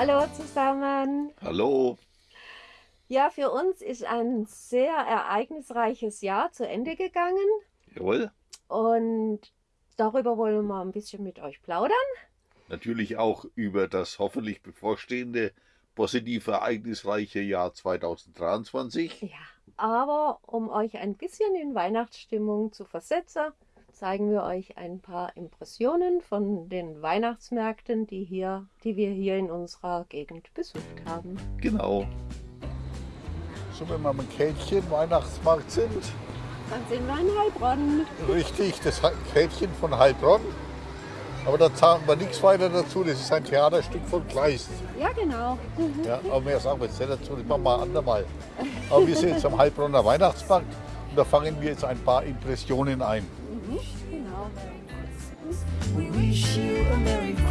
Hallo zusammen. Hallo. Ja, für uns ist ein sehr ereignisreiches Jahr zu Ende gegangen Jawohl. und darüber wollen wir ein bisschen mit euch plaudern. Natürlich auch über das hoffentlich bevorstehende positiv ereignisreiche Jahr 2023. Ja, aber um euch ein bisschen in Weihnachtsstimmung zu versetzen, zeigen wir euch ein paar Impressionen von den Weihnachtsmärkten, die, hier, die wir hier in unserer Gegend besucht haben. Genau. So, wenn wir am Kätchen Weihnachtsmarkt sind, Dann sind wir in Heilbronn. richtig, das Kätchen von Heilbronn. Aber da zahlen wir nichts weiter dazu, das ist ein Theaterstück von Kleist. Ja, genau. Ja, aber mehr sagen wir jetzt nicht dazu, das machen wir ein andermal. Aber wir sind jetzt am Heilbronner Weihnachtsmarkt und da fangen wir jetzt ein paar Impressionen ein. Genau. We wish you a Merry Christmas.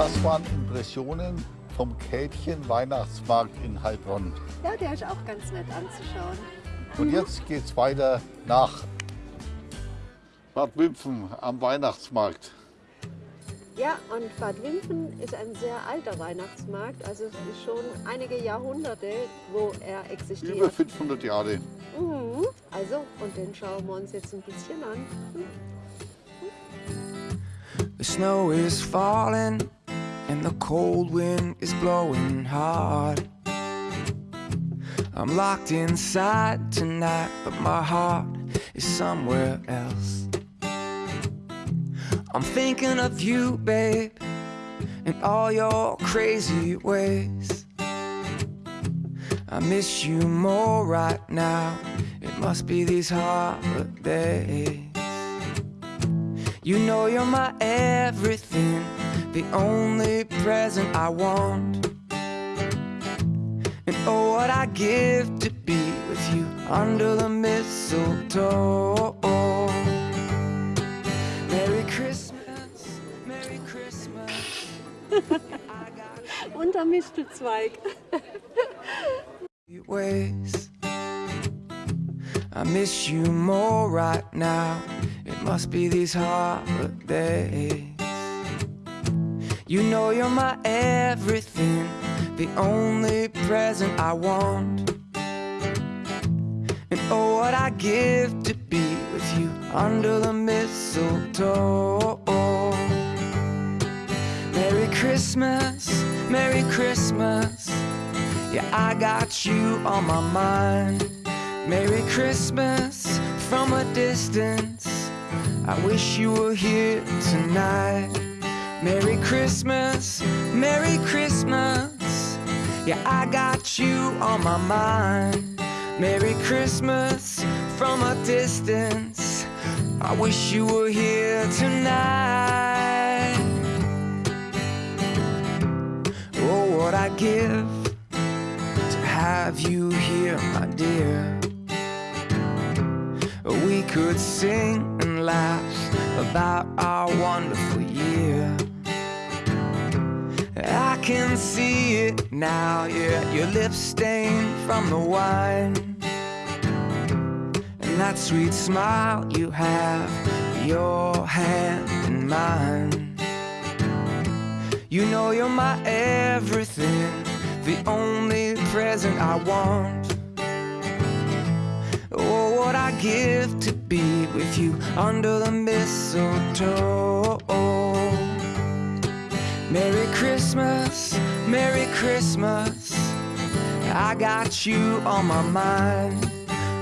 Das waren Impressionen vom Kätchen Weihnachtsmarkt in Heilbronn. Ja, der ist auch ganz nett anzuschauen. Und jetzt geht es weiter nach Bad Wimpfen am Weihnachtsmarkt. Ja, und Bad Wimpfen ist ein sehr alter Weihnachtsmarkt. Also es ist schon einige Jahrhunderte, wo er existiert. Über 500 Jahre. Mhm. Also, und den schauen wir uns jetzt ein bisschen an. The snow is falling and the cold wind is blowing hard. I'm locked inside tonight, but my heart is somewhere else. I'm thinking of you, babe, and all your crazy ways. I miss you more right now. It must be these holidays. You know you're my everything, the only present I want. And oh, what I give to be with you under the mistletoe. Merry Christmas, Merry Christmas. Unter Mistelzweig. ways. I miss you more right now. It must be these holidays. You know you're my everything, the only present I want. And oh, what I give to be with you under the mistletoe. Merry Christmas, Merry Christmas. Yeah, I got you on my mind. Merry Christmas from a distance. I wish you were here tonight. Merry Christmas, Merry Christmas. Yeah, I got you on my mind. Merry Christmas from a distance. I wish you were here tonight. Oh, what I give to have you here, my dear. We could sing and laugh about our wonderful year. I can see it now, yeah, your lips stained from the wine. And that sweet smile you have, your hand in mine. You know you're my everything, the only present I want. Oh, what I give to be with you under the mistletoe. Merry Christmas, Merry Christmas. I got you on my mind.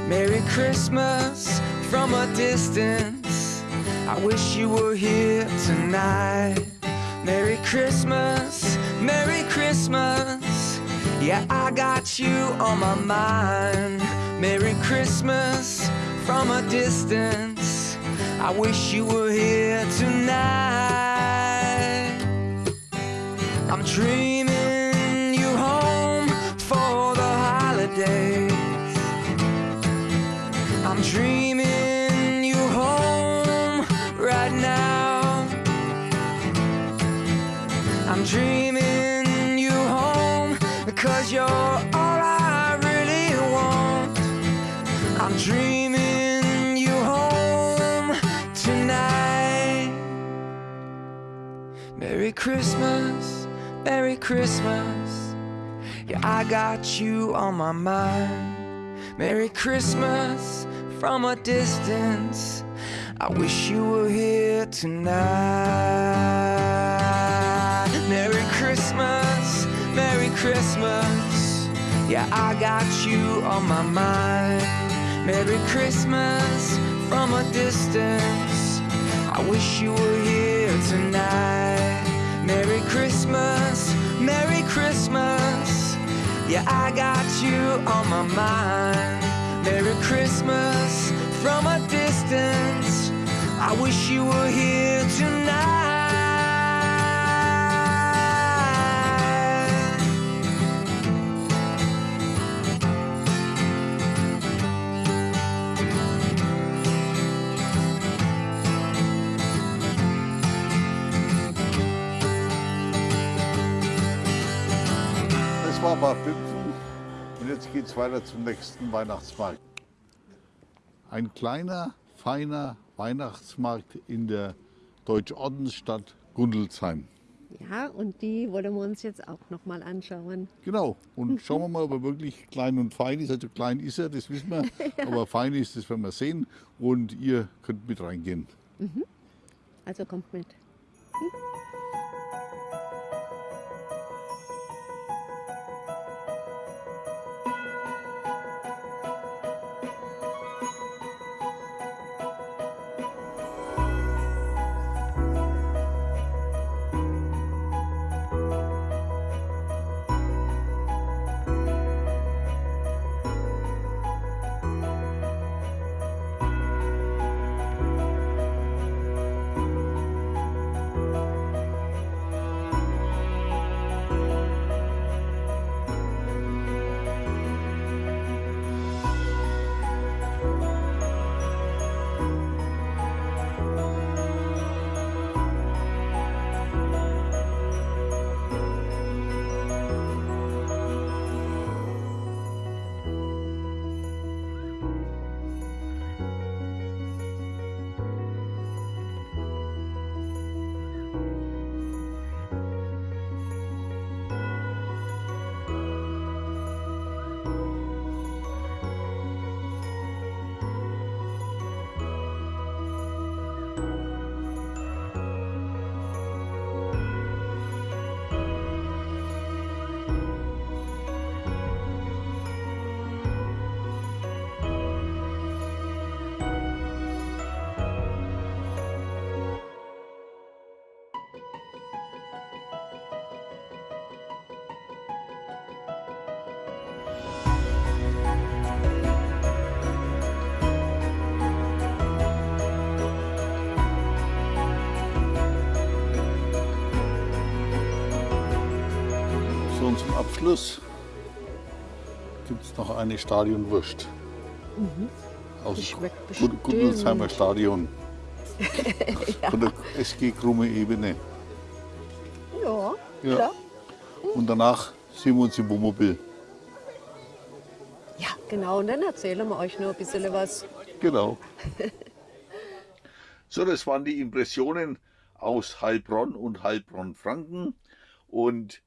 Merry Christmas from a distance. I wish you were here tonight. Merry Christmas, Merry Christmas. Yeah, I got you on my mind. Merry Christmas from a distance. I wish you were here tonight. I'm dreaming Christmas, Merry Christmas. Yeah, I got you on my mind. Merry Christmas from a distance. I wish you were here tonight. Merry Christmas, Merry Christmas. Yeah, I got you on my mind. Merry Christmas from a distance. I wish you were here tonight. Merry Christmas, Merry Christmas. Yeah, I got you on my mind. Merry Christmas from a distance. I wish you were here tonight. Jetzt geht es weiter zum nächsten Weihnachtsmarkt. Ein kleiner, feiner Weihnachtsmarkt in der Deutschordensstadt Gundelsheim. Ja, und die wollen wir uns jetzt auch nochmal anschauen. Genau. Und schauen wir mal, ob er wirklich klein und fein ist. Also klein ist er, das wissen wir. Aber fein ist, das werden wir sehen. Und ihr könnt mit reingehen. Also kommt mit. So, Abschluss gibt es noch eine Stadionwurst. Aus Die schmeckt Gu- Gundelsheimer bestimmt. Stadion. Von der SG Krumme Ebene. Ja, Ja. klar. Und danach sehen wir uns im Wohnmobil. Ja, genau. Und dann erzählen wir euch noch ein bisschen was Genau. So, das waren die Impressionen aus Heilbronn und Heilbronn-Franken. Und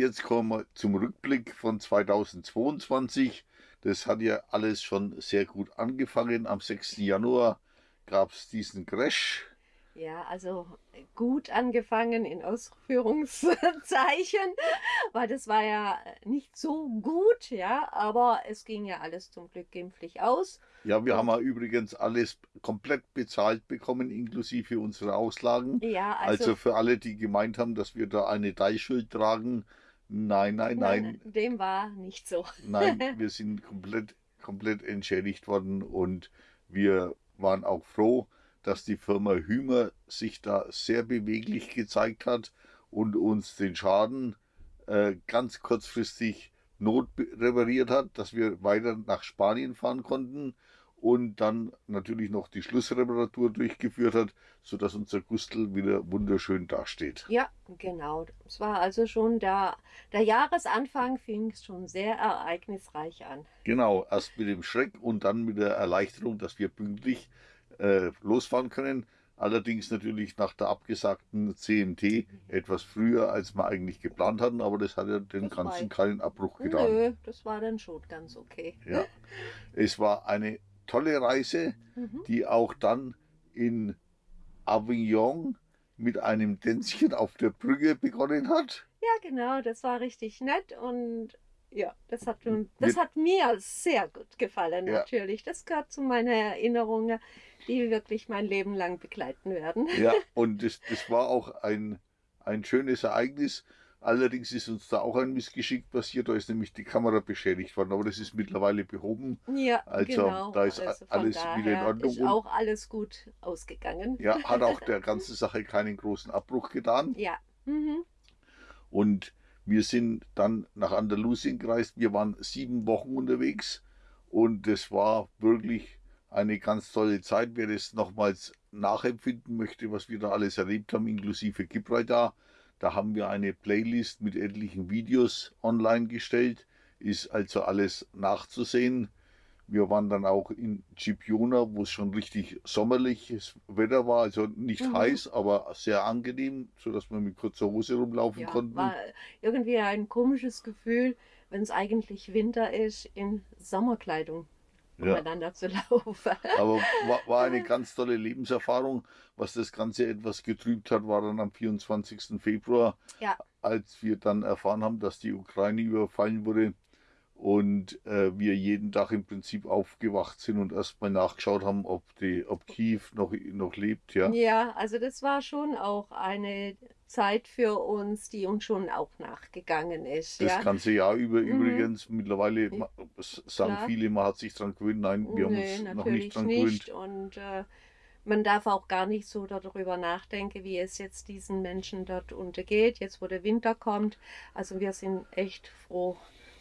jetzt kommen wir zum Rückblick von 2022. Das hat ja alles schon sehr gut angefangen. Am 6. Januar gab es diesen Crash. Ja, also gut angefangen in Ausführungszeichen, weil das war ja nicht so gut, ja, aber es ging ja alles zum Glück glimpflich aus. Ja, wir haben ja übrigens alles komplett bezahlt bekommen, inklusive unserer Auslagen. Ja, Also, also, für alle, die gemeint haben, dass wir da eine Deichschuld tragen, nein, nein, nein, dem war nicht so. nein, wir sind komplett, komplett entschädigt worden und wir waren auch froh, dass die Firma Hümer sich da sehr beweglich gezeigt hat und uns den Schaden äh, ganz kurzfristig notrepariert hat, dass wir weiter nach Spanien fahren konnten und dann natürlich noch die Schlussreparatur durchgeführt hat, sodass unser Gustl wieder wunderschön dasteht. Ja, genau. Es war also schon der, der Jahresanfang fing schon sehr ereignisreich an. Genau, erst mit dem Schreck und dann mit der Erleichterung, dass wir pünktlich äh, losfahren können. Allerdings natürlich nach der abgesagten CMT etwas früher, als wir eigentlich geplant hatten, aber das hat ja den Das Ganzen keinen Abbruch getan. Nö, das war dann schon ganz okay. Ja. Es war eine tolle Reise, Mhm. die auch dann in Avignon mit einem Tänzchen auf der Brücke begonnen hat. Ja, genau, das war richtig nett und ja, das hat, das hat mir sehr gut gefallen, Ja. natürlich. Das gehört zu meinen Erinnerungen, die wirklich mein Leben lang begleiten werden. Ja, und das, das war auch ein, ein schönes Ereignis. Allerdings ist uns da auch ein Missgeschick passiert, da ist nämlich die Kamera beschädigt worden, aber das ist mittlerweile behoben. Ja, Also, genau. da ist von alles wieder in Ordnung Ist auch alles gut ausgegangen. Ja, hat auch der ganzen Sache keinen großen Abbruch getan. Ja. Mhm. Und wir sind dann nach Andalusien gereist. Wir waren sieben Wochen unterwegs und das war wirklich eine ganz tolle Zeit. Wer das nochmals nachempfinden möchte, was wir da alles erlebt haben, inklusive Gibraltar, da haben wir eine Playlist mit etlichen Videos online gestellt. Ist also alles nachzusehen. Wir waren dann auch in Cipiona, wo es schon richtig sommerliches Wetter war, also nicht Mhm. heiß, aber sehr angenehm, sodass wir mit kurzer Hose rumlaufen Ja, konnten. war irgendwie ein komisches Gefühl, wenn es eigentlich Winter ist, in Sommerkleidung Ja. umeinander zu laufen. Aber war, war eine ganz tolle Lebenserfahrung. Was das Ganze etwas getrübt hat, war dann am 24. Februar, Ja. als wir dann erfahren haben, dass die Ukraine überfallen wurde und äh, wir jeden Tag im Prinzip aufgewacht sind und erstmal nachgeschaut haben, ob, die, ob Kiew noch, noch lebt. Ja. Ja, also das war schon auch eine Zeit für uns, die uns schon auch nachgegangen ist. Das ja. ganze Jahr über Mhm. übrigens. Mittlerweile sagen Klar. viele, man hat sich dran gewöhnt. Nein, wir haben uns noch natürlich nicht dran nicht. gewöhnt. Und äh, man darf auch gar nicht so darüber nachdenken, wie es jetzt diesen Menschen dort untergeht, jetzt wo der Winter kommt. Also wir sind echt froh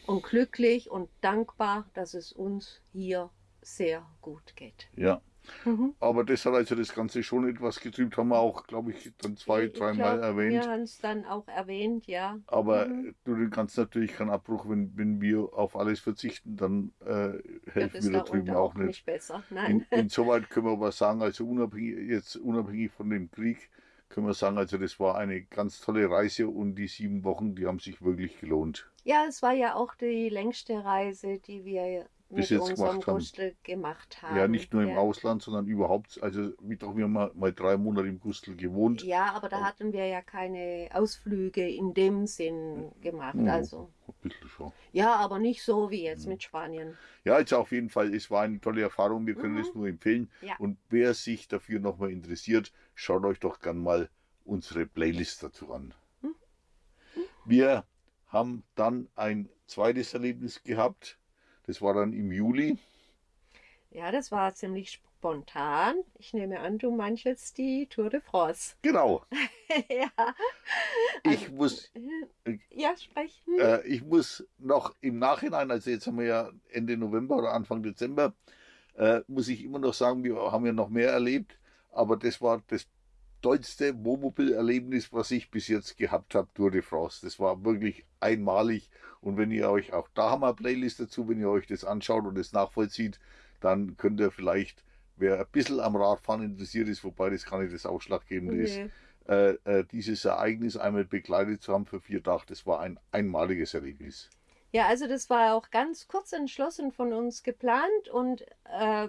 und glücklich und dankbar, dass es uns hier sehr gut geht. Ja. Mhm. Aber das hat also das Ganze schon etwas getrübt, haben wir auch, glaube ich, dann zwei, dreimal erwähnt. Wir haben es dann auch erwähnt, ja. Aber Mhm. du kannst natürlich keinen Abbruch, wenn, wenn wir auf alles verzichten, dann äh, helfen wir da drüben auch auch nicht. nicht besser. In, Nein. insoweit können wir aber sagen, also unabhängig, jetzt unabhängig von dem Krieg, können wir sagen, also das war eine ganz tolle Reise und die sieben Wochen, die haben sich wirklich gelohnt. Ja, es war ja auch die längste Reise, die wir Bis mit jetzt gemacht haben. Gustel gemacht haben. ja, nicht nur im ja. Ausland, sondern überhaupt. Also wie doch wir mal, mal drei Monate im Gustl gewohnt. Ja, aber da Oh. hatten wir ja keine Ausflüge in dem Sinn gemacht. Mhm. Also Ein bisschen schon. ja, aber nicht so wie jetzt Mhm. mit Spanien. Ja, also auf jeden Fall, es war eine tolle Erfahrung. Wir können Mhm. es nur empfehlen. Ja. Und wer sich dafür nochmal interessiert, schaut euch doch gern mal unsere Playlist dazu an. Mhm. Wir haben dann ein zweites Erlebnis gehabt. Das war dann im Juli. Ja, das war ziemlich spontan. Ich nehme an, du jetzt die Tour de France. Genau. ja. Ich Also, muss, Ja, sprechen. äh, ich muss noch im Nachhinein, also jetzt haben wir ja Ende November oder Anfang Dezember, äh, muss ich immer noch sagen, wir haben ja noch mehr erlebt. Aber das war das tollste Wohnmobil-Erlebnis, was ich bis jetzt gehabt habe, Tour de France. Das war wirklich einmalig. Und wenn ihr euch auch da haben wir eine Playlist dazu, wenn ihr euch das anschaut und das nachvollzieht, dann könnt ihr vielleicht, wer ein bisschen am Radfahren interessiert ist, wobei das kann nicht das Ausschlaggebende ist, Nee. äh, äh, dieses Ereignis einmal begleitet zu haben für vier Tage, das war ein einmaliges Erlebnis. Ja, also das war auch ganz kurz entschlossen von uns geplant und äh,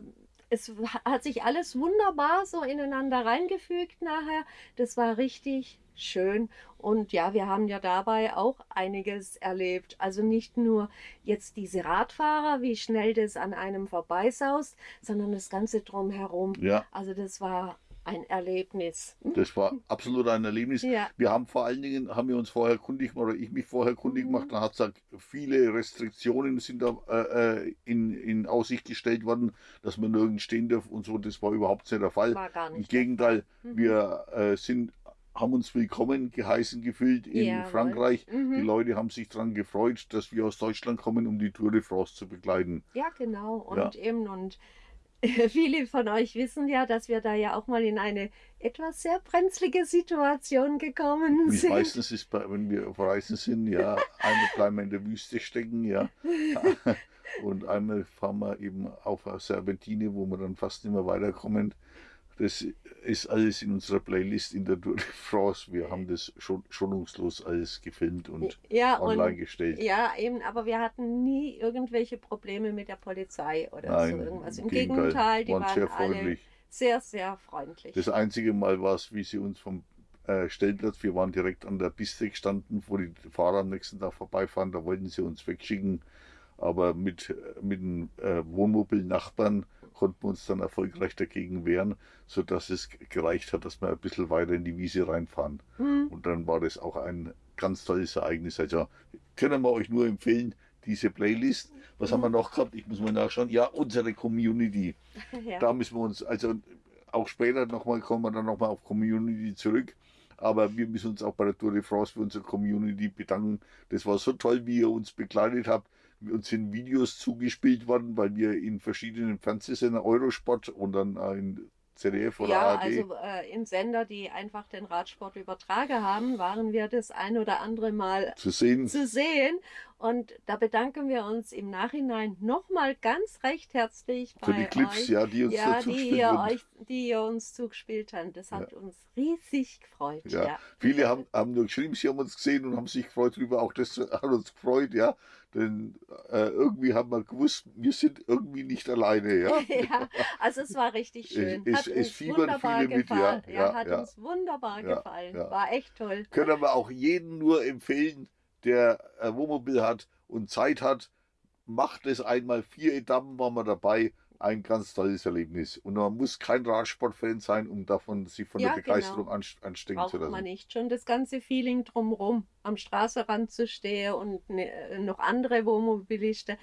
es hat sich alles wunderbar so ineinander reingefügt nachher. Das war richtig schön und ja, wir haben ja dabei auch einiges erlebt. Also nicht nur jetzt diese Radfahrer, wie schnell das an einem vorbeisaust, sondern das Ganze drumherum. Ja, Also das war ein Erlebnis. das war absolut ein Erlebnis. Ja. Wir haben vor allen Dingen, haben wir uns vorher kundig gemacht, oder ich mich vorher kundig Mhm. gemacht, da hat es viele Restriktionen sind da äh, äh, in, in Aussicht gestellt worden, dass man nirgends stehen darf und so. Das war überhaupt nicht der Fall. War gar Im nicht. Gegenteil, Mhm. wir äh, sind, haben uns willkommen geheißen gefühlt in Jawohl. Frankreich. Mhm. Die Leute haben sich daran gefreut, dass wir aus Deutschland kommen, um die Tour de France zu begleiten. Ja, genau. Und Ja. eben, und viele von euch wissen ja, dass wir da ja auch mal in eine etwas sehr brenzlige Situation gekommen Wie sind. meistens ist, bei, wenn wir auf Reisen sind, ja, einmal bleiben wir in der Wüste stecken, ja. Und einmal fahren wir eben auf eine Serpentine, wo wir dann fast nicht mehr weiterkommen. Das ist alles in unserer Playlist in der Tour de France. Wir haben das schon schonungslos alles gefilmt und Ja, online und gestellt. ja, eben, aber wir hatten nie irgendwelche Probleme mit der Polizei oder Nein, so irgendwas. Im im Gegenteil, Gegenteil, die waren waren, sehr alle freundlich. sehr, sehr freundlich. Das einzige Mal war es, wie sie uns vom äh, Stellplatz, wir waren direkt an der Piste gestanden, wo die Fahrer am nächsten Tag vorbeifahren, da wollten sie uns wegschicken. Aber mit, mit den äh, Wohnmobil-Nachbarn konnten wir uns dann erfolgreich dagegen wehren, sodass es gereicht hat, dass wir ein bisschen weiter in die Wiese reinfahren. Hm, Und dann war das auch ein ganz tolles Ereignis. Also können wir euch nur empfehlen, diese Playlist. Was haben wir noch gehabt? Ich muss mal nachschauen. Ja, unsere Community. ja. Da müssen wir uns, also auch später nochmal kommen wir dann nochmal auf Community zurück. Aber wir müssen uns auch bei der Tour de France für unsere Community bedanken. Das war so toll, wie ihr uns begleitet habt. Uns sind Videos zugespielt worden, weil wir in verschiedenen Fernsehsendern, Eurosport und dann äh, in ZDF oder ja, ARD. also äh, in Sender, die einfach den Radsport übertragen haben, waren wir das ein oder andere Mal zu sehen. zu sehen. Und da bedanken wir uns im Nachhinein nochmal ganz recht herzlich Für bei die Clips, euch. ja, die uns ja, die ihr, euch, die ihr uns zugespielt habt. Das hat uns riesig gefreut. Ja. Ja. Viele haben, haben nur geschrieben, sie haben uns gesehen und haben sich gefreut drüber. Auch das hat uns gefreut, ja. Denn äh, irgendwie haben wir gewusst, wir sind irgendwie nicht alleine, ja. ja, also es war richtig schön. Es- Hat es uns fiebern wunderbar viele mit, ja, ja, hat ja. uns wunderbar Ja, gefallen. ja. War echt toll. Können wir auch jedem nur empfehlen, der ein Wohnmobil hat und Zeit hat, macht es einmal. Vier Etappen waren wir dabei. Ein ganz tolles Erlebnis. Und man muss kein Radsportfan sein, um davon sich von Ja, der Begeisterung genau. anst- anstecken Braucht zu lassen. man nicht. Schon das ganze Feeling drumherum, am Straßenrand zu stehen und ne, noch andere Wohnmobilisten.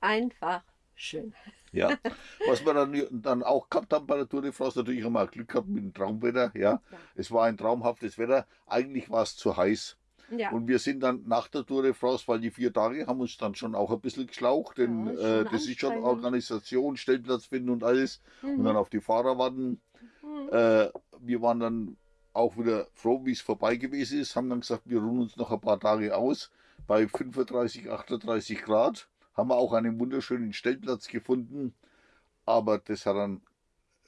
Einfach schön. Ja. Was wir dann, dann auch gehabt haben bei der Tour de France, natürlich haben wir Glück gehabt mit dem Traumwetter. Ja. Ja. Es war ein traumhaftes Wetter. Eigentlich war es zu heiß. Ja, Und wir sind dann nach der Tour de France, weil die vier Tage haben uns dann schon auch ein bisschen geschlaucht, denn Ja, äh, das ist schon. Organisation, Stellplatz finden und alles. Und dann mhm. auf die Fahrer warten. Mhm. Äh, wir waren dann auch wieder froh, wie es vorbei gewesen ist, haben dann gesagt, wir ruhen uns noch ein paar Tage aus bei 35, 38 Grad. Haben wir auch einen wunderschönen Stellplatz gefunden, aber das hat dann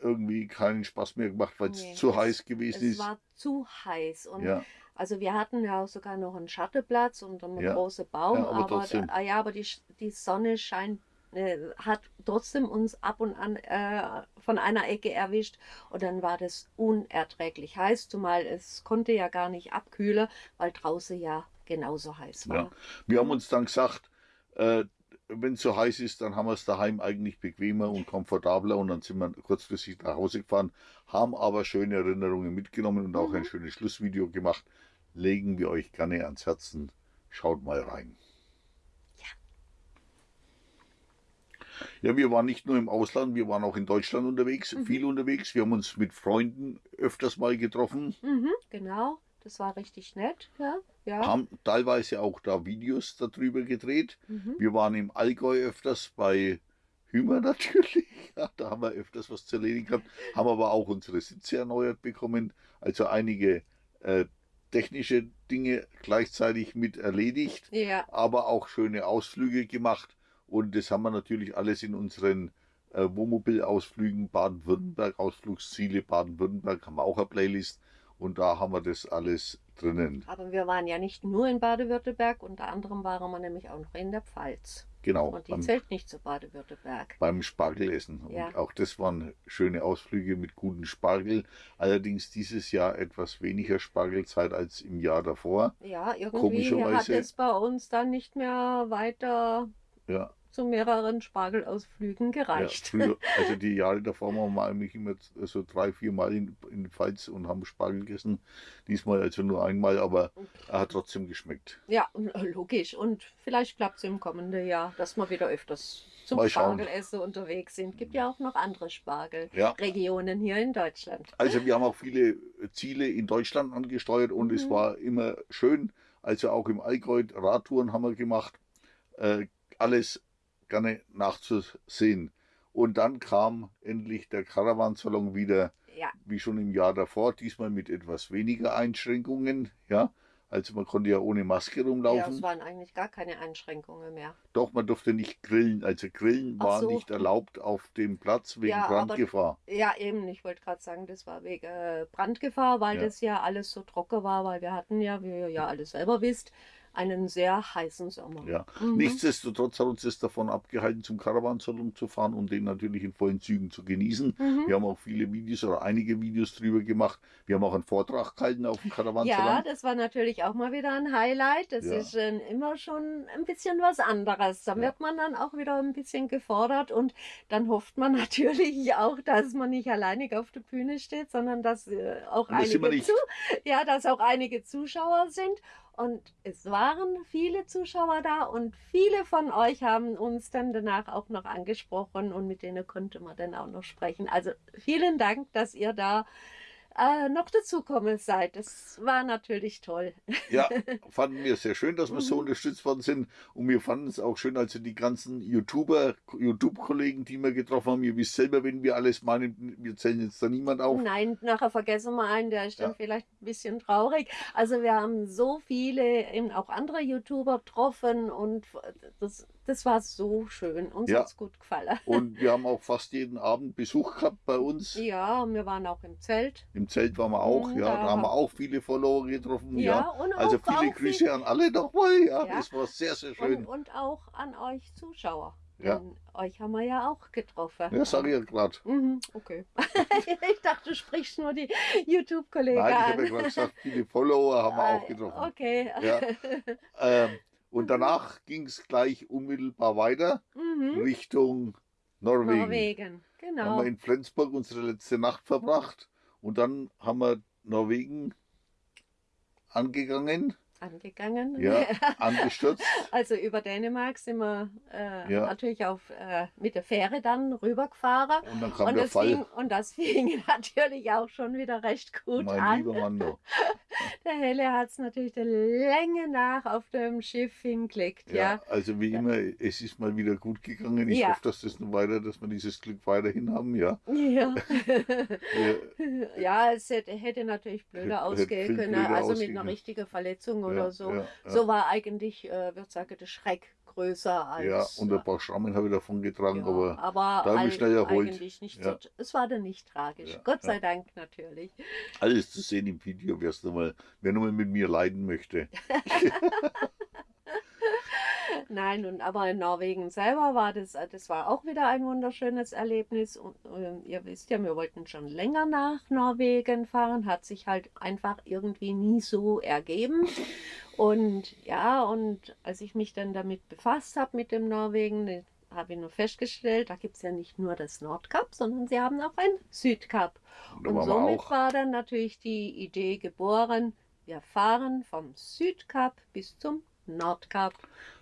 irgendwie keinen Spaß mehr gemacht, weil es Nee, zu es- heiß gewesen es ist. war zu heiß. Und Ja, Also wir hatten ja auch sogar noch einen Schattenplatz und einen Ja. großen Baum, Ja, aber aber, ah ja, aber die, die Sonne scheint, äh, hat trotzdem uns ab und an äh, von einer Ecke erwischt und dann war das unerträglich heiß, zumal es konnte ja gar nicht abkühlen, weil draußen ja genauso heiß war. Ja. Wir haben uns dann gesagt, äh, wenn es so heiß ist, dann haben wir es daheim eigentlich bequemer und komfortabler und dann sind wir kurzfristig nach Hause gefahren, haben aber schöne Erinnerungen mitgenommen und auch Mhm. ein schönes Schlussvideo gemacht. Legen wir euch gerne ans Herzen. Schaut mal rein. Ja, wir waren nicht nur im Ausland, wir waren auch in Deutschland unterwegs, Mhm. viel unterwegs. Wir haben uns mit Freunden öfters mal getroffen, Mhm, genau, das war richtig nett. Ja, ja. haben teilweise auch da Videos darüber gedreht. Mhm. Wir waren im Allgäu öfters bei Hümer natürlich. Ja, da haben wir öfters was zu erledigen gehabt. Haben aber auch unsere Sitze erneuert bekommen. Also einige äh, technische Dinge gleichzeitig mit erledigt, ja. aber auch schöne Ausflüge gemacht. Und das haben wir natürlich alles in unseren äh, Wohnmobilausflügen, Baden-Württemberg, Ausflugsziele Baden-Württemberg, haben wir auch eine Playlist und da haben wir das alles drinnen. Aber wir waren ja nicht nur in Baden-Württemberg, unter anderem waren wir nämlich auch noch in der Pfalz. Genau, Und die beim, zählt nicht zu Baden-Württemberg. beim Spargelessen. Ja. Und auch das waren schöne Ausflüge mit guten Spargel. Allerdings dieses Jahr etwas weniger Spargelzeit als im Jahr davor. Ja, irgendwie hat es bei uns dann nicht mehr weiter Ja, zu mehreren Spargelausflügen Ja, gereicht. früher, also die Jahre davor waren wir eigentlich immer so drei, vier Mal in, in Pfalz und haben Spargel gegessen. Diesmal also nur einmal, aber er hat trotzdem geschmeckt. Ja, äh, logisch. Und vielleicht klappt es im kommenden Jahr, dass wir wieder öfters zum Mal. Spargelessen unterwegs sind. Gibt ja auch noch andere Spargelregionen Ja. hier in Deutschland. Also wir haben auch viele Ziele in Deutschland angesteuert und es Mhm. war immer schön. Also auch im Allgäu Radtouren haben wir gemacht. Äh, alles gerne nachzusehen. Und dann kam endlich der Caravansalon wieder Ja, wie schon im Jahr davor, diesmal mit etwas weniger Einschränkungen. Ja, also man konnte ja ohne Maske ja, rumlaufen. es waren eigentlich gar keine Einschränkungen mehr. Doch, man durfte nicht grillen. Also grillen Ach war so. nicht erlaubt auf dem Platz wegen Ja, aber- Brandgefahr. Ja, eben, ich wollte gerade sagen, das war wegen äh, Brandgefahr, weil Ja. das ja alles so trocken war, weil wir hatten ja, wie ihr ja alles selber wisst, einen sehr heißen Sommer. Ja. Mhm. Nichtsdestotrotz hat uns das davon abgehalten, zum Caravansalon zu fahren und den natürlich in vollen Zügen zu genießen. Mhm. Wir haben auch viele Videos oder einige Videos drüber gemacht. Wir haben auch einen Vortrag gehalten auf dem Ja, Caravansalon. das war natürlich auch mal wieder ein Highlight. Das Ja. ist äh, immer schon ein bisschen was anderes. Da Ja. wird man dann auch wieder ein bisschen gefordert und dann hofft man natürlich auch, dass man nicht alleinig auf der Bühne steht, sondern dass äh, auch einige zu, ja, dass auch einige Zuschauer sind. Und es waren viele Zuschauer da und viele von euch haben uns dann danach auch noch angesprochen und mit denen konnte man dann auch noch sprechen. Also vielen Dank, dass ihr da äh, noch dazukommen seid. Das war natürlich toll. Ja, fanden wir sehr schön, dass wir so Mhm. unterstützt worden sind. Und wir fanden es auch schön, also die ganzen YouTuber, YouTube-Kollegen, die wir getroffen haben. Ihr wisst selber, wenn wir alles meinen, wir zählen jetzt da niemand auf. Nein, nachher vergessen wir einen, der ist dann Ja. vielleicht ein bisschen traurig. Also wir haben so viele, eben auch andere YouTuber getroffen und das, das war so schön. Uns Ja. hat's gut gefallen. Und wir haben auch fast jeden Abend Besuch gehabt bei uns. Ja, und wir waren auch im Zelt. Im Zelt waren wir auch, Mhm, ja. da haben wir auch viele Follower getroffen, Ja, ja. und Also auch, viele auch Grüße an alle nochmal, ja. Ja. Das war sehr, sehr Und, schön. und auch an euch Zuschauer. Ja. Denn euch haben wir ja auch getroffen. Ja, sag ich ja gerade. Mhm, okay. ich dachte, du sprichst nur die YouTube-Kollegen Nein, ich habe ja gerade gesagt, viele Follower haben wir Ah, auch getroffen. Okay. Ja. Ähm, und danach ging es gleich unmittelbar weiter Mhm. Richtung Norwegen. Norwegen, Da haben genau. wir in Flensburg unsere letzte Nacht verbracht und dann haben wir Norwegen angegangen, Angegangen. ja, angestürzt. Also über Dänemark sind wir äh, Ja. natürlich auf, äh, mit der Fähre dann rübergefahren. Und dann kam Und der das, Fall. fing, und das fing natürlich auch schon wieder recht gut mein an. lieber Mando. Der Helle hat es natürlich der Länge nach auf dem Schiff hingelegt. Ja, Ja. also wie immer, es ist mal wieder gut gegangen. Ich Ja. hoffe, dass das noch weiter, dass wir dieses Glück weiterhin haben, ja. Ja. Ja, es hätte, hätte natürlich blöder hätte ausgehen können. blöder Also mit ausgehen einer können. richtigen Verletzung oder so. So war eigentlich, äh, würde sagen, der Schreck größer als. ja, und ein paar Schrammen habe ich davon getragen, Ja, aber aber da hab ich schnell erholt. eigentlich nicht Ja. so. Es war dann nicht tragisch. Ja, Gott sei. Dank natürlich. alles zu sehen im Video, wer es nochmal, wer nochmal mit mir leiden möchte. Nein, und aber in Norwegen selber war das, das war auch wieder ein wunderschönes Erlebnis. Und ähm, ihr wisst ja, wir wollten schon länger nach Norwegen fahren, hat sich halt einfach irgendwie nie so ergeben. Und ja, und als ich mich dann damit befasst habe mit dem Norwegen, ne, habe ich nur festgestellt, da gibt es ja nicht nur das Nordkap, sondern sie haben auch ein Südkap. Und Und somit auch. war dann natürlich die Idee geboren, wir fahren vom Südkap bis zum Nordkap.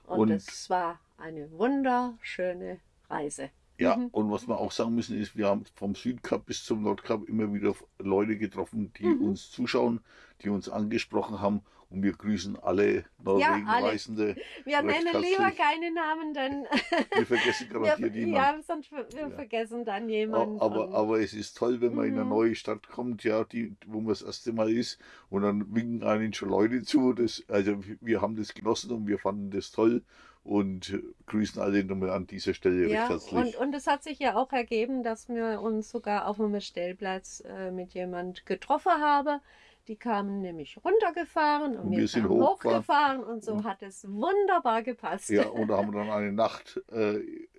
Und, es war eine wunderschöne Reise. Ja, Mhm. und was wir auch sagen müssen ist, wir haben vom Südkap bis zum Nordkap immer wieder Leute getroffen, die Mhm. uns zuschauen, die uns angesprochen haben und wir grüßen alle Norwegen-Reisende. Wir Recht nennen lieber keine Namen, denn Wir vergessen wir, garantiert niemanden. ja, sonst wir Ja. vergessen dann jemanden. Aber, Und- aber es ist toll, wenn man in eine Mhm. neue Stadt kommt, ja, die, wo man das erste Mal ist, und dann winken einen schon Leute zu. Das, also wir haben das genossen und wir fanden das toll. und grüßen alle nochmal an dieser Stelle Ja, recht herzlich. und, und es hat sich ja auch ergeben, dass wir uns sogar auf einem Stellplatz äh, mit jemand getroffen haben. Die kamen nämlich runtergefahren und, Und wir, sind hochgefahren. und so hat es wunderbar gepasst. ja, und da haben wir dann eine Nacht äh,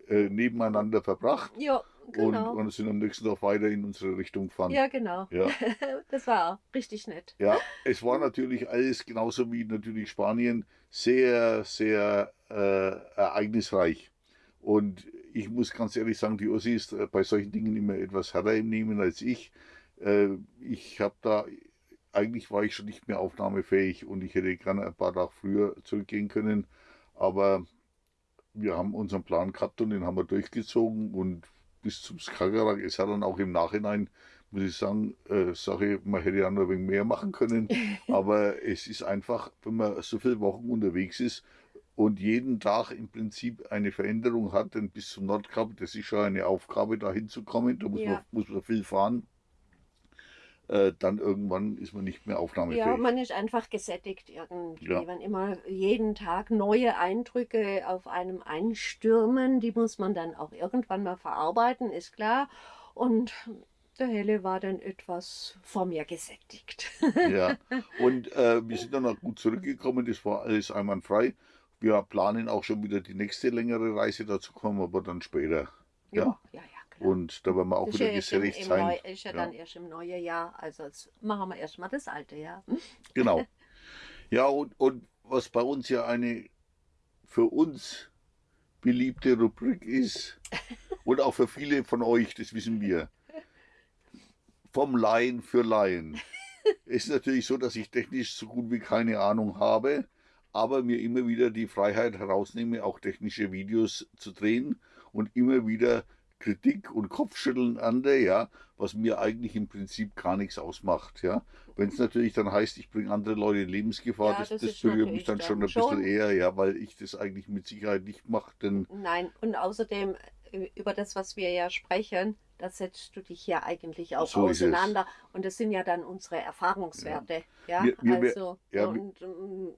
äh, nebeneinander verbracht Ja, genau. und, und sind am nächsten Tag weiter in unsere Richtung gefahren. ja, genau. Ja. Das war auch richtig nett. Ja, es war natürlich alles genauso wie natürlich Spanien sehr, sehr äh, ereignisreich. Und ich muss ganz ehrlich sagen, die Ossi ist äh, bei solchen Dingen immer etwas härter im Nehmen als ich. Äh, ich habe da, eigentlich war ich schon nicht mehr aufnahmefähig und ich hätte gerne ein paar Tage früher zurückgehen können. Aber wir haben unseren Plan gehabt und den haben wir durchgezogen und bis zum Skagerrak. Es hat dann auch im Nachhinein, muss ich sagen, äh, Sache, man hätte ja noch ein wenig mehr machen können. Aber es ist einfach, wenn man so viele Wochen unterwegs ist und jeden Tag im Prinzip eine Veränderung hat, denn bis zum Nordkap, das ist schon eine Aufgabe, da hinzukommen. Da muss, Ja. man, muss man viel fahren. Äh, dann irgendwann ist man nicht mehr aufnahmefähig. Ja, man ist einfach gesättigt irgendwie. Ja. Wenn immer jeden Tag neue Eindrücke auf einem einstürmen, die muss man dann auch irgendwann mal verarbeiten, ist klar. Und der Helle war dann etwas vor mir gesättigt. Ja, und äh, wir sind dann auch gut zurückgekommen, das war alles einwandfrei. Wir planen auch schon wieder die nächste längere Reise, dazu kommen wir aber dann später. Ja, ja, ja, klar. Und da werden wir auch Das wieder gesättigt sein. Neu, ist ja, Ja. dann erst im neuen Jahr. Also machen wir erstmal das alte Jahr. Hm? Genau. Ja, und, und was bei uns ja eine für uns beliebte Rubrik ist, und auch für viele von euch, das wissen wir, vom Laien für Laien. Es ist natürlich so, dass ich technisch so gut wie keine Ahnung habe, aber mir immer wieder die Freiheit herausnehme, auch technische Videos zu drehen und immer wieder Kritik und Kopfschütteln an der, ja, was mir eigentlich im Prinzip gar nichts ausmacht, ja. Wenn es natürlich dann heißt, ich bringe andere Leute in Lebensgefahr, Ja, das, das das, berührt mich dann dann schon ein schon. bisschen eher, ja, weil ich das eigentlich mit Sicherheit nicht mache, denn Nein, und außerdem äh, über das, was wir ja sprechen, da setzt du dich ja eigentlich auch So auseinander. Und das sind ja dann unsere Erfahrungswerte. Ja, Wir- wir- wir- also, ja, wir- und, ähm,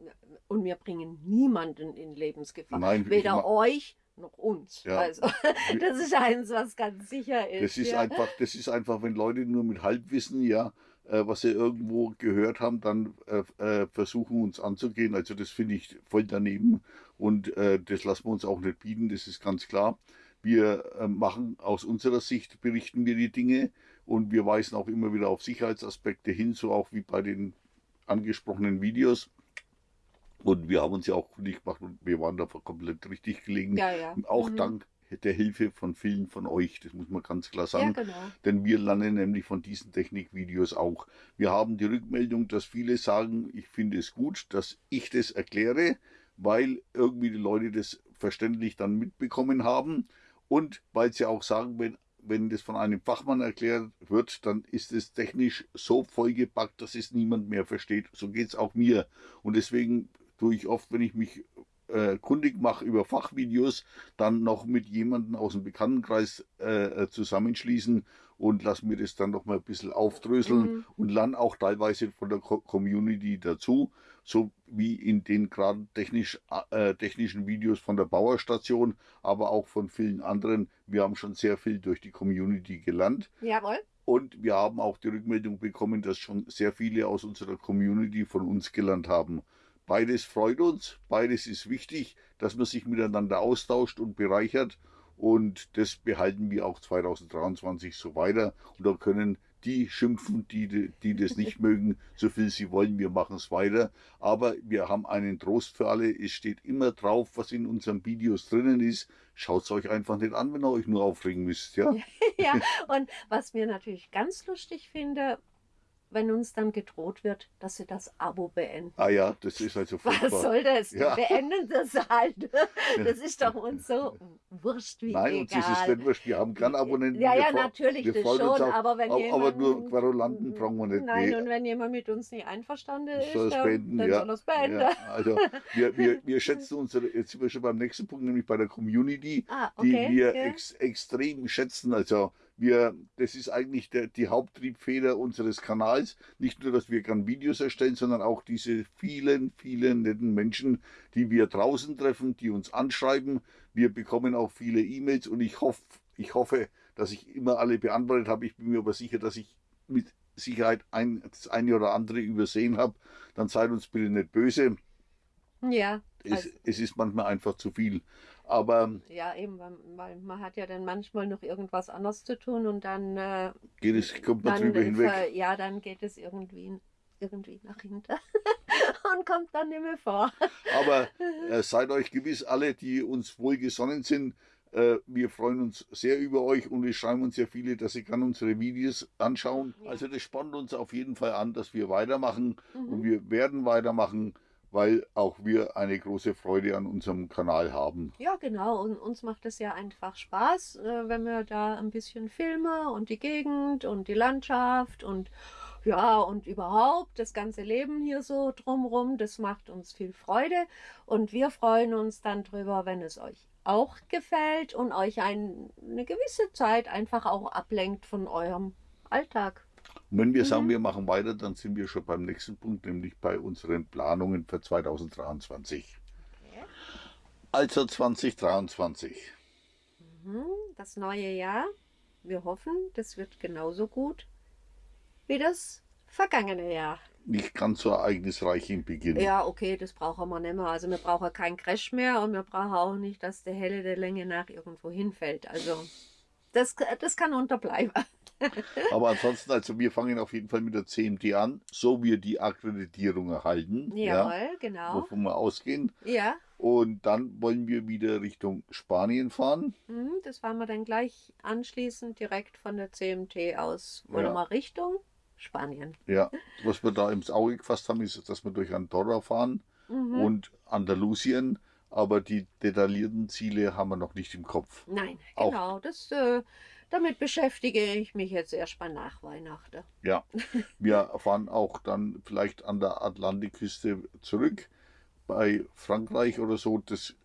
und wir bringen niemanden in Lebensgefahr. Nein, Weder euch noch uns. Ja. Also, das ist eins, was ganz sicher ist. Das ist ja. einfach, das ist einfach, wenn Leute nur mit Halbwissen, ja, äh, was sie irgendwo gehört haben, dann äh, äh, versuchen uns anzugehen. Also das finde ich voll daneben und äh, das lassen wir uns auch nicht bieten, das ist ganz klar. Wir äh, machen aus unserer Sicht, berichten wir die Dinge und wir weisen auch immer wieder auf Sicherheitsaspekte hin, so auch wie bei den angesprochenen Videos. Und wir haben uns ja auch kundig gemacht und wir waren da komplett richtig gelegen. Ja, ja. Auch Mhm. dank der Hilfe von vielen von euch, das muss man ganz klar Ja, sagen. genau. Denn wir lernen nämlich von diesen Technikvideos auch. Wir haben die Rückmeldung, dass viele sagen, ich finde es gut, dass ich das erkläre, weil irgendwie die Leute das verständlich dann mitbekommen haben. Und weil sie auch sagen, wenn, wenn das von einem Fachmann erklärt wird, dann ist es technisch so vollgepackt, dass es niemand mehr versteht. So geht es auch mir. Und deswegen tue ich oft, wenn ich mich äh, kundig mache über Fachvideos, dann noch mit jemandem aus dem Bekanntenkreis äh, äh, zusammenschließen und lass mir das dann noch mal ein bisschen aufdröseln Mhm. und lerne auch teilweise von der Co Community dazu, so wie in den gerade technisch, äh, technischen Videos von der Bauerstation, aber auch von vielen anderen. Wir haben schon sehr viel durch die Community gelernt. Jawohl. Und wir haben auch die Rückmeldung bekommen, dass schon sehr viele aus unserer Community von uns gelernt haben. Beides freut uns, beides ist wichtig, dass man sich miteinander austauscht und bereichert. Und das behalten wir auch 2023 so weiter. Und da können die schimpfen, die, die das nicht mögen, so viel sie wollen. Wir machen es weiter. Aber wir haben einen Trost für alle. Es steht immer drauf, was in unseren Videos drinnen ist. Schaut es euch einfach nicht an, wenn ihr euch nur aufregen müsst. Ja? ja, und was mir natürlich ganz lustig finde, wenn uns dann gedroht wird, dass sie das Abo beenden. Ah ja, das ist also Was furchtbar. soll das? Die Ja. beenden das halt. Das ist doch uns so wurscht wie Nein, uns ist es egal. nicht wurscht. Wir haben gern Abonnenten. Ja, ja, natürlich, das schon, auch, aber wenn jemand... aber nur Querulanten brauchen wir nicht. Nein, Nee, und wenn jemand mit uns nicht einverstanden ist, soll dann, beenden, dann ja. soll es beenden. ja, also wir, wir, wir schätzen unsere, jetzt sind wir schon beim nächsten Punkt, nämlich bei der Community, Ah, die okay. wir ja. ex, extrem schätzen. Also wir, das ist eigentlich der, die Haupttriebfeder unseres Kanals. Nicht nur, dass wir gern Videos erstellen, sondern auch diese vielen, vielen netten Menschen, die wir draußen treffen, die uns anschreiben. Wir bekommen auch viele E-Mails und ich hoffe, ich hoffe, dass ich immer alle beantwortet habe. Ich bin mir aber sicher, dass ich mit Sicherheit ein, das eine oder andere übersehen habe. Dann seid uns bitte nicht böse. Ja, Es, also, es ist manchmal einfach zu viel. Aber ja eben, weil, man hat ja dann manchmal noch irgendwas anderes zu tun und dann, äh, geht es, kommt man dann, drüber hinweg. ja, dann geht es irgendwie, irgendwie nach hinten und kommt dann nicht mehr vor. Aber äh, seid euch gewiss, alle, die uns wohlgesonnen sind, äh, wir freuen uns sehr über euch und es schreiben uns ja viele, dass sie gerne unsere Videos anschauen. Ja. Also das spannt uns auf jeden Fall an, dass wir weitermachen Mhm. und wir werden weitermachen, weil auch wir eine große Freude an unserem Kanal haben. Ja, genau. Und uns macht es ja einfach Spaß, äh, wenn wir da ein bisschen filmen und die Gegend und die Landschaft und ja, und überhaupt das ganze Leben hier so drumrum. Das macht uns viel Freude. Und wir freuen uns dann drüber, wenn es euch auch gefällt und euch ein, eine gewisse Zeit einfach auch ablenkt von eurem Alltag. Und wenn wir Mhm. sagen, wir machen weiter, dann sind wir schon beim nächsten Punkt, nämlich bei unseren Planungen für 2023. Okay. Also 2023. Mhm, Das neue Jahr. Wir hoffen, das wird genauso gut wie das vergangene Jahr. Nicht ganz so ereignisreich im Beginn. Ja, okay, das brauchen wir nicht mehr. Also wir brauchen keinen Crash mehr und wir brauchen auch nicht, dass der Helle der Länge nach irgendwo hinfällt. Also das, das kann unterbleiben. Aber ansonsten, also wir fangen auf jeden Fall mit der CMT an, so wir die Akkreditierung erhalten, ja, Jawohl, genau. wovon wir ausgehen. Ja, Und dann wollen wir wieder Richtung Spanien fahren. mhm, das fahren wir dann gleich anschließend direkt von der CMT aus. Wollen Ja. wir Richtung Spanien. Ja, was wir da ins Auge gefasst haben, ist, dass wir durch Andorra fahren Mhm. und Andalusien. Aber die detaillierten Ziele haben wir noch nicht im Kopf. Nein, Auch- genau. Das, äh, damit beschäftige ich mich jetzt erstmal nach Weihnachten. Ja, wir fahren auch dann vielleicht an der Atlantikküste zurück bei Frankreich oder so. Das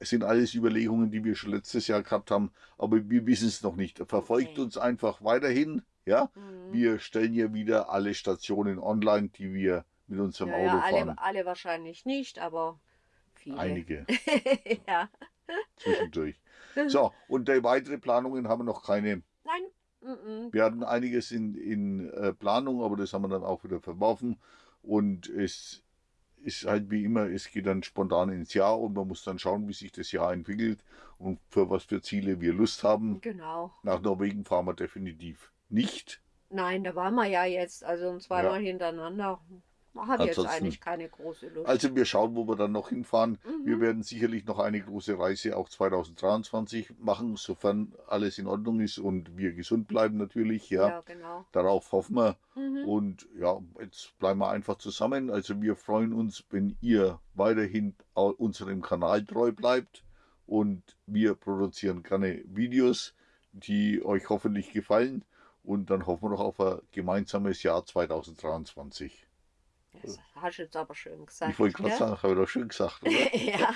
sind alles Überlegungen, die wir schon letztes Jahr gehabt haben, aber wir wissen es noch nicht. Verfolgt Okay. uns einfach weiterhin. Ja, Mhm. wir stellen ja wieder alle Stationen online, die wir mit unserem Ja, Auto ja, alle, fahren. alle wahrscheinlich nicht, aber viele. Einige ja. zwischendurch. So, und die weitere Planungen haben wir noch keine. Nein. Wir hatten einiges in, in äh, Planung, aber das haben wir dann auch wieder verworfen. Und es ist halt wie immer, es geht dann spontan ins Jahr und man muss dann schauen, wie sich das Jahr entwickelt und für was für Ziele wir Lust haben. Genau. Nach Norwegen fahren wir definitiv nicht. Nein, da waren wir ja jetzt, also zweimal hintereinander. Habe jetzt eigentlich keine große Lust. Also wir schauen, wo wir dann noch hinfahren. Mhm. Wir werden sicherlich noch eine große Reise auch 2023 machen, sofern alles in Ordnung ist und wir gesund bleiben natürlich. Ja, ja, genau. darauf hoffen wir. Mhm. Und ja, jetzt bleiben wir einfach zusammen. Also wir freuen uns, wenn ihr weiterhin unserem Kanal treu bleibt. Und wir produzieren gerne Videos, die euch hoffentlich gefallen. Und dann hoffen wir noch auf ein gemeinsames Jahr 2023. Das hast du jetzt aber schön gesagt. Ich wollte gerade sagen, habe ich doch schön gesagt, oder? ja,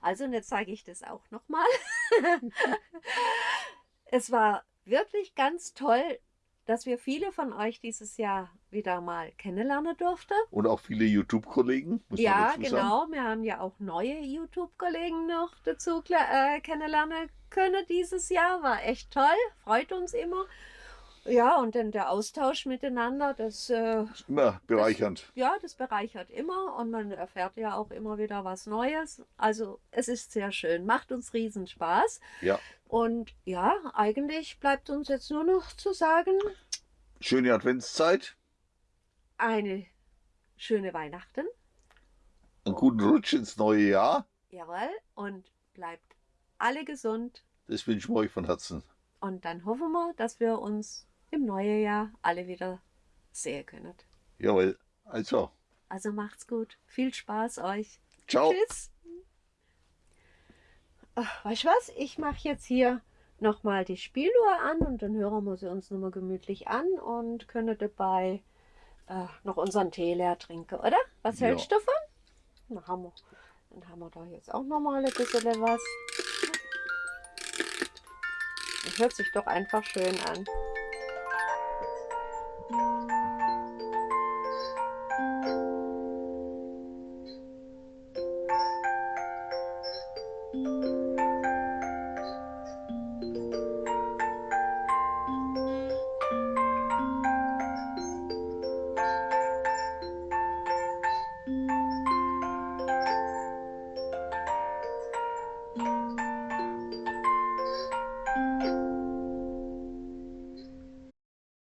also und jetzt sage ich das auch nochmal. es war wirklich ganz toll, dass wir viele von euch dieses Jahr wieder mal kennenlernen durften. Und auch viele YouTube-Kollegen, Ja, dazu sagen. genau. Wir haben ja auch neue YouTube-Kollegen noch dazu äh, kennenlernen können dieses Jahr. War echt toll, freut uns immer. Ja, und dann der Austausch miteinander, das, äh, Immer bereichernd. ja, das bereichert immer und man erfährt ja auch immer wieder was Neues. Also es ist sehr schön, macht uns riesen Spaß. Ja. Und ja, eigentlich bleibt uns jetzt nur noch zu sagen, Schöne Adventszeit, eine schöne Weihnachten. einen guten Rutsch ins neue Jahr. Jawohl. Und bleibt alle gesund. Das wünschen wir euch von Herzen. Und dann hoffen wir, dass wir uns im neuen Jahr alle wieder sehen können. Jawohl. Also, Also macht's gut. Viel Spaß euch. ciao. Tschüss. Ach, weißt du was? Ich mache jetzt hier nochmal die Spieluhr an und dann hören wir sie uns nochmal gemütlich an und können dabei äh, noch unseren Tee leer trinken, oder? Was Ja. hältst du davon? Dann haben, wir, dann haben wir da jetzt auch nochmal ein bisschen was. hört sich doch einfach schön an.